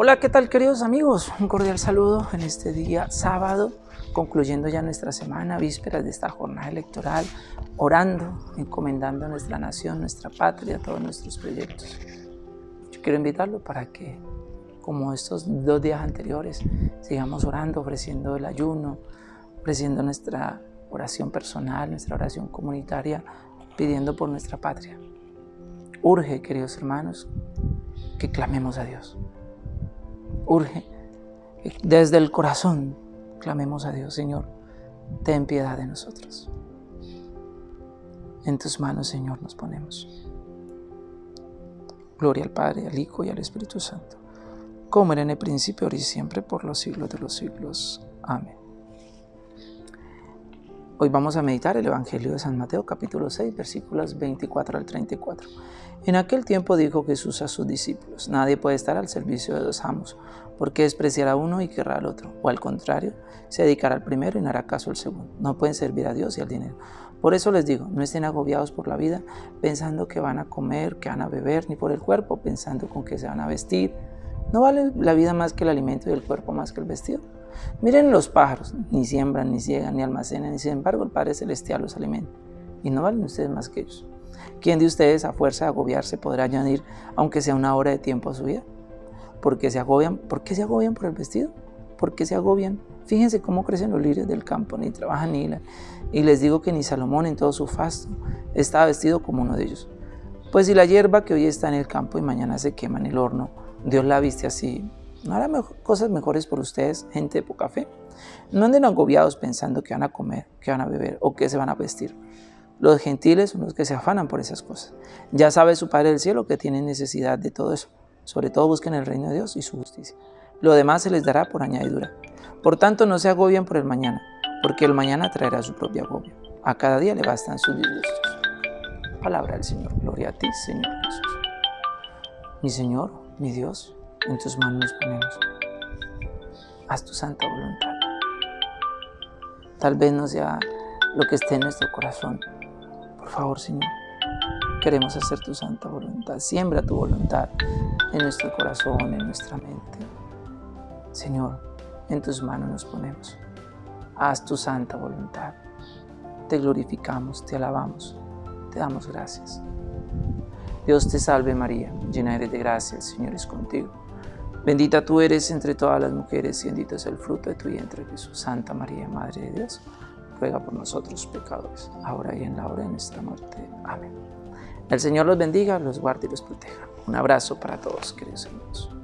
Hola, ¿qué tal queridos amigos? Un cordial saludo en este día sábado, concluyendo ya nuestra semana, vísperas de esta jornada electoral, orando, encomendando a nuestra nación, nuestra patria, todos nuestros proyectos. Yo quiero invitarlo para que, como estos dos días anteriores, sigamos orando, ofreciendo el ayuno, ofreciendo nuestra oración personal, nuestra oración comunitaria, pidiendo por nuestra patria. Urge, queridos hermanos, que clamemos a Dios urge. Desde el corazón clamemos a Dios, Señor, ten piedad de nosotros. En tus manos, Señor, nos ponemos. Gloria al Padre, al Hijo y al Espíritu Santo, como era en el principio, ahora y siempre, por los siglos de los siglos. Amén. Hoy vamos a meditar el Evangelio de San Mateo capítulo 6 versículos 24 al 34. En aquel tiempo dijo Jesús a sus discípulos, nadie puede estar al servicio de dos amos, porque despreciará uno y querrá al otro, o al contrario, se dedicará al primero y no hará caso al segundo. No pueden servir a Dios y al dinero. Por eso les digo, no estén agobiados por la vida, pensando que van a comer, que van a beber, ni por el cuerpo, pensando con que se van a vestir. ¿No vale la vida más que el alimento y el cuerpo más que el vestido? Miren los pájaros, ni siembran, ni ciegan, ni almacenan, y sin embargo el Padre Celestial los alimenta. Y no valen ustedes más que ellos. ¿Quién de ustedes a fuerza de agobiarse podrá añadir, aunque sea una hora de tiempo a su vida? ¿Por qué se agobian? ¿Por qué se agobian por el vestido? ¿Por qué se agobian? Fíjense cómo crecen los lirios del campo, ni trabajan ni hilan. Y les digo que ni Salomón en todo su fasto estaba vestido como uno de ellos. Pues si la hierba que hoy está en el campo y mañana se quema en el horno, Dios la viste así, ¿No hará cosas mejores por ustedes, gente de poca fe? No anden agobiados pensando que van a comer, que van a beber o que se van a vestir. Los gentiles son los que se afanan por esas cosas. Ya sabe su Padre del Cielo que tienen necesidad de todo eso. Sobre todo busquen el reino de Dios y su justicia. Lo demás se les dará por añadidura. Por tanto, no se agobien por el mañana, porque el mañana traerá su propio agobio. A cada día le bastan sus disgustos. Palabra del Señor. Gloria a ti, Señor Jesús. Mi Señor, mi Dios, en tus manos nos ponemos. Haz tu santa voluntad. Tal vez no sea lo que esté en nuestro corazón. Por favor, Señor, queremos hacer tu santa voluntad. Siembra tu voluntad en nuestro corazón, en nuestra mente. Señor, en tus manos nos ponemos. Haz tu santa voluntad. Te glorificamos, te alabamos, te damos gracias. Dios te salve María, llena eres de gracia, el Señor es contigo. Bendita tú eres entre todas las mujeres y bendito es el fruto de tu vientre Jesús. Santa María, Madre de Dios, ruega por nosotros pecadores, ahora y en la hora de nuestra muerte. Amén. El Señor los bendiga, los guarde y los proteja. Un abrazo para todos, queridos hermanos.